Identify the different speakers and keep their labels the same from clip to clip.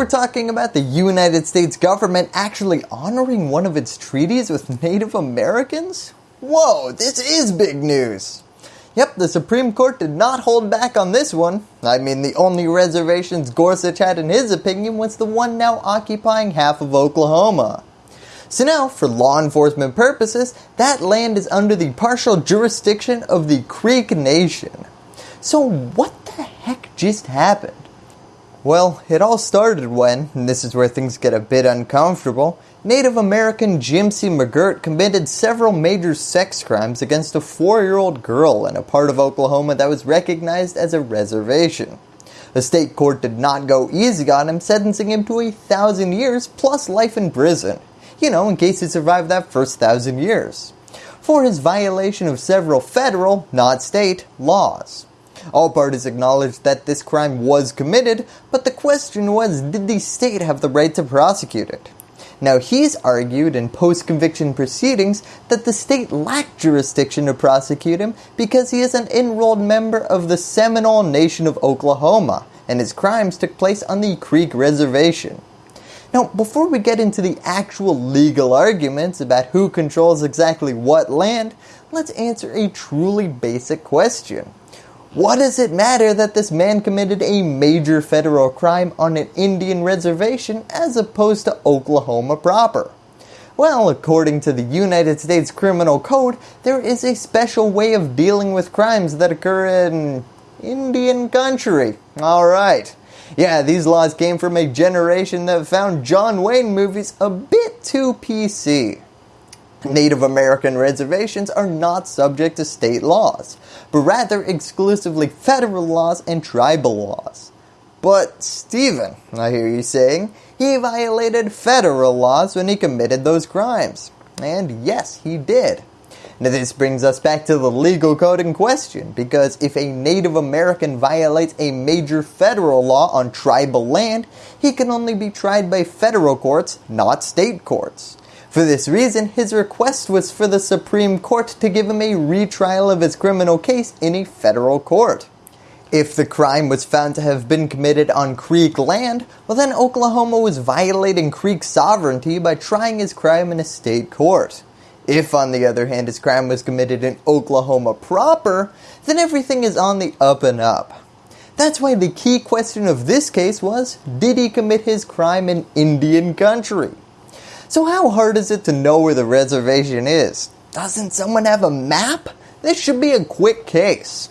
Speaker 1: we're talking about the United States government actually honoring one of its treaties with Native Americans? Whoa, this is big news. Yep, the Supreme Court did not hold back on this one. I mean, the only reservations Gorsuch had in his opinion was the one now occupying half of Oklahoma. So now, for law enforcement purposes, that land is under the partial jurisdiction of the Creek Nation. So what the heck just happened? Well, it all started when, and this is where things get a bit uncomfortable, Native American Jimcy McGirt committed several major sex crimes against a four-year-old girl in a part of Oklahoma that was recognized as a reservation. The state court did not go easy on him, sentencing him to a thousand years plus life in prison, you know, in case he survived that first thousand years, for his violation of several federal, not state, laws. All parties acknowledged that this crime was committed, but the question was did the state have the right to prosecute it? Now he's argued in post-conviction proceedings that the state lacked jurisdiction to prosecute him because he is an enrolled member of the Seminole Nation of Oklahoma and his crimes took place on the Creek Reservation. Now before we get into the actual legal arguments about who controls exactly what land, let's answer a truly basic question. What does it matter that this man committed a major federal crime on an Indian reservation as opposed to Oklahoma proper? Well, according to the United States Criminal Code, there is a special way of dealing with crimes that occur in Indian country. Alright. Yeah, these laws came from a generation that found John Wayne movies a bit too PC. Native American reservations are not subject to state laws, but rather exclusively federal laws and tribal laws. But Stephen, I hear you saying, he violated federal laws when he committed those crimes. And yes, he did. Now this brings us back to the legal code in question, because if a Native American violates a major federal law on tribal land, he can only be tried by federal courts, not state courts. For this reason, his request was for the Supreme Court to give him a retrial of his criminal case in a federal court. If the crime was found to have been committed on Creek land, well then Oklahoma was violating Creek sovereignty by trying his crime in a state court. If on the other hand his crime was committed in Oklahoma proper, then everything is on the up and up. That's why the key question of this case was, did he commit his crime in Indian country? So how hard is it to know where the reservation is? Doesn't someone have a map? This should be a quick case.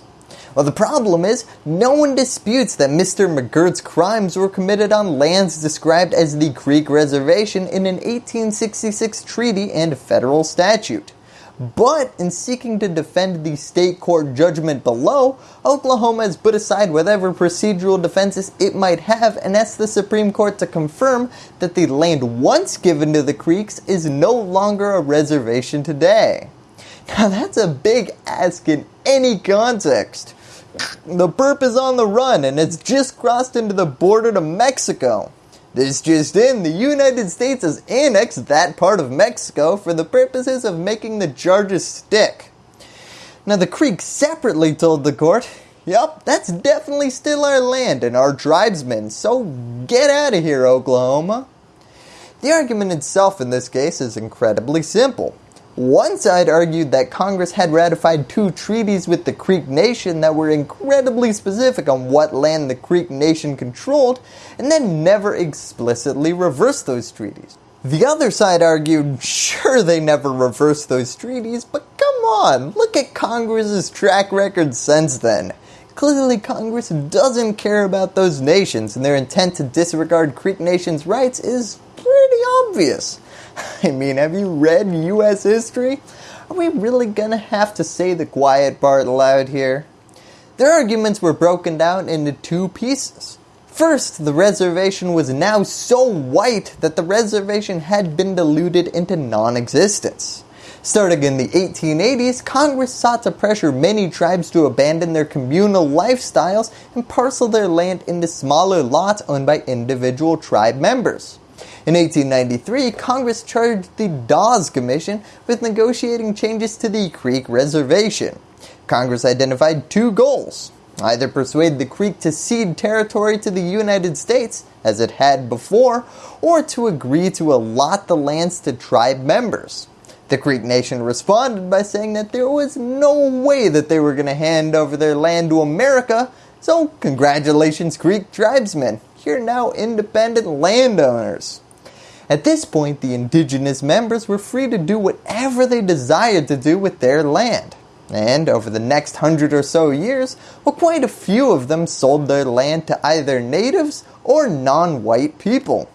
Speaker 1: Well the problem is, no one disputes that Mr. McGirt's crimes were committed on lands described as the Creek Reservation in an 1866 treaty and federal statute. But in seeking to defend the state court judgment below, Oklahoma has put aside whatever procedural defenses it might have and asked the Supreme Court to confirm that the land once given to the Creeks is no longer a reservation today. Now that's a big ask in any context. The burp is on the run and it's just crossed into the border to Mexico. This just in, the United States has annexed that part of Mexico for the purposes of making the charges stick. Now the Creek separately told the court, Yup, that's definitely still our land and our tribesmen, so get out of here Oklahoma. The argument itself in this case is incredibly simple. One side argued that Congress had ratified two treaties with the Creek Nation that were incredibly specific on what land the Creek Nation controlled and then never explicitly reversed those treaties. The other side argued, sure they never reversed those treaties, but come on, look at Congress's track record since then. Clearly Congress doesn't care about those nations and their intent to disregard Creek Nation's rights is pretty obvious. I mean, have you read US history? Are we really gonna have to say the quiet part loud here? Their arguments were broken down into two pieces. First, the reservation was now so white that the reservation had been diluted into non-existence. Starting in the 1880s, Congress sought to pressure many tribes to abandon their communal lifestyles and parcel their land into smaller lots owned by individual tribe members. In 1893, Congress charged the Dawes Commission with negotiating changes to the Creek Reservation. Congress identified two goals. either persuade the Creek to cede territory to the United States, as it had before, or to agree to allot the lands to tribe members. The Creek Nation responded by saying that there was no way that they were going to hand over their land to America, so congratulations Creek tribesmen, you're now independent landowners. At this point, the indigenous members were free to do whatever they desired to do with their land. And over the next hundred or so years, well, quite a few of them sold their land to either natives or non-white people.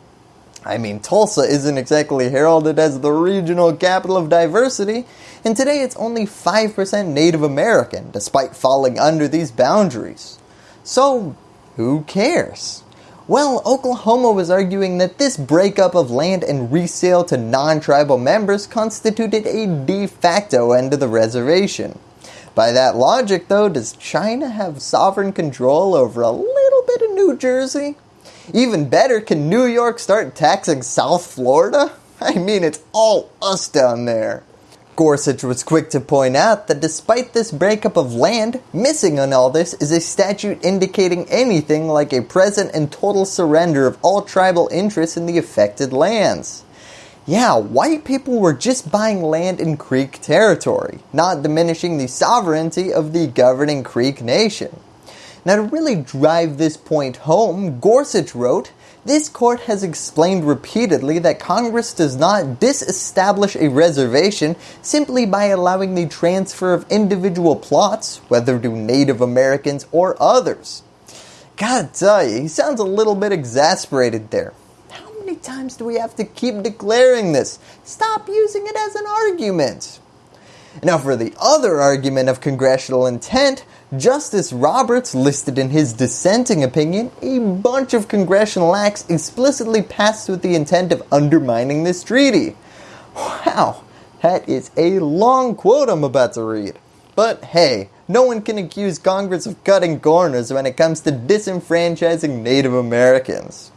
Speaker 1: I mean, Tulsa isn't exactly heralded as the regional capital of diversity, and today it's only 5% Native American, despite falling under these boundaries. So, who cares? Well, Oklahoma was arguing that this breakup of land and resale to non-tribal members constituted a de facto end to the reservation. By that logic though, does China have sovereign control over a little bit of New Jersey? Even better, can New York start taxing South Florida? I mean, it's all us down there. Gorsuch was quick to point out that despite this breakup of land, missing on all this is a statute indicating anything like a present and total surrender of all tribal interests in the affected lands. Yeah, white people were just buying land in Creek territory, not diminishing the sovereignty of the governing Creek nation. Now to really drive this point home, Gorsuch wrote, this court has explained repeatedly that Congress does not disestablish a reservation simply by allowing the transfer of individual plots, whether to Native Americans or others. Gotta tell you, he sounds a little bit exasperated there. How many times do we have to keep declaring this? Stop using it as an argument. Now for the other argument of congressional intent, Justice Roberts listed in his dissenting opinion a bunch of congressional acts explicitly passed with the intent of undermining this treaty. Wow, that is a long quote I'm about to read. But hey, no one can accuse Congress of cutting corners when it comes to disenfranchising Native Americans.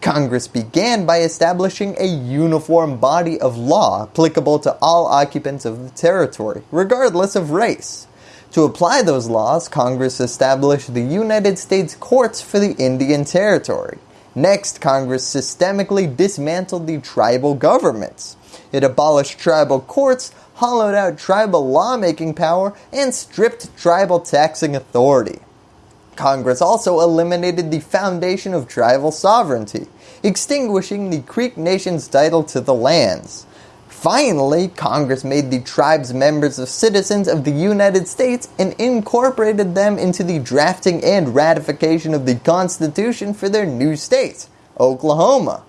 Speaker 1: Congress began by establishing a uniform body of law applicable to all occupants of the territory, regardless of race. To apply those laws, Congress established the United States Courts for the Indian Territory. Next, Congress systemically dismantled the tribal governments. It abolished tribal courts, hollowed out tribal lawmaking power, and stripped tribal taxing authority. Congress also eliminated the foundation of tribal sovereignty, extinguishing the Creek Nation's title to the lands. Finally, Congress made the tribes members of citizens of the United States and incorporated them into the drafting and ratification of the Constitution for their new state, Oklahoma.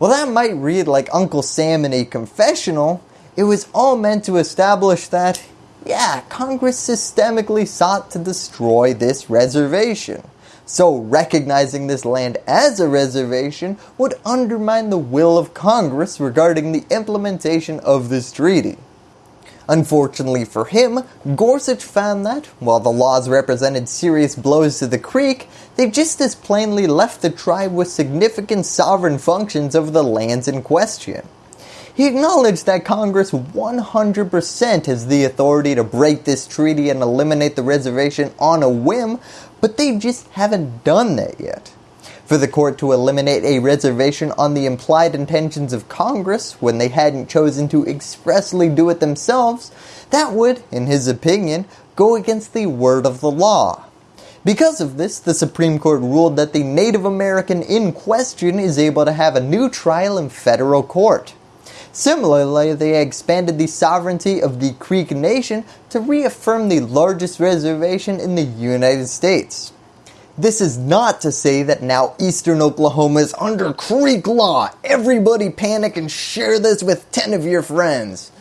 Speaker 1: Well, that might read like Uncle Sam in a confessional. It was all meant to establish that yeah, Congress systemically sought to destroy this reservation. So recognizing this land as a reservation would undermine the will of Congress regarding the implementation of this treaty. Unfortunately for him, Gorsuch found that, while the laws represented serious blows to the Creek, they just as plainly left the tribe with significant sovereign functions over the lands in question. He acknowledged that Congress 100% has the authority to break this treaty and eliminate the reservation on a whim, but they just haven't done that yet. For the court to eliminate a reservation on the implied intentions of Congress when they hadn't chosen to expressly do it themselves, that would, in his opinion, go against the word of the law. Because of this, the Supreme Court ruled that the Native American in question is able to have a new trial in federal court. Similarly, they expanded the sovereignty of the Creek Nation to reaffirm the largest reservation in the United States. This is not to say that now eastern Oklahoma is under Creek law. Everybody panic and share this with 10 of your friends.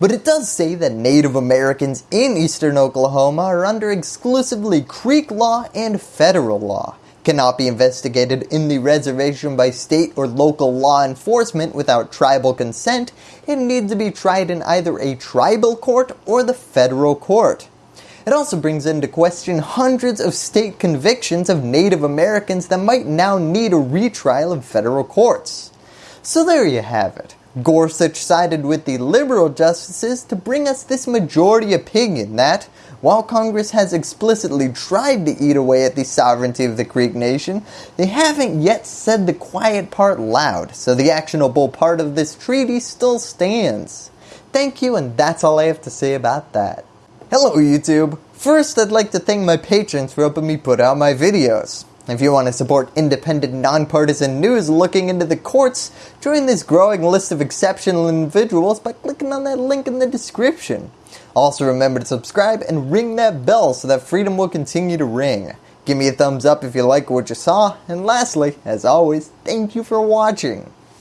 Speaker 1: But it does say that Native Americans in eastern Oklahoma are under exclusively Creek law and federal law cannot be investigated in the reservation by state or local law enforcement without tribal consent and needs to be tried in either a tribal court or the federal court. It also brings into question hundreds of state convictions of Native Americans that might now need a retrial in federal courts. So there you have it. Gorsuch sided with the liberal justices to bring us this majority opinion that, While Congress has explicitly tried to eat away at the sovereignty of the Creek Nation, they haven't yet said the quiet part loud, so the actionable part of this treaty still stands. Thank you and that's all I have to say about that. Hello YouTube! First I'd like to thank my patrons for helping me put out my videos. If you want to support independent, nonpartisan news looking into the courts, join this growing list of exceptional individuals by clicking on that link in the description. Also remember to subscribe and ring that bell so that freedom will continue to ring. Give me a thumbs up if you like what you saw, and lastly, as always, thank you for watching.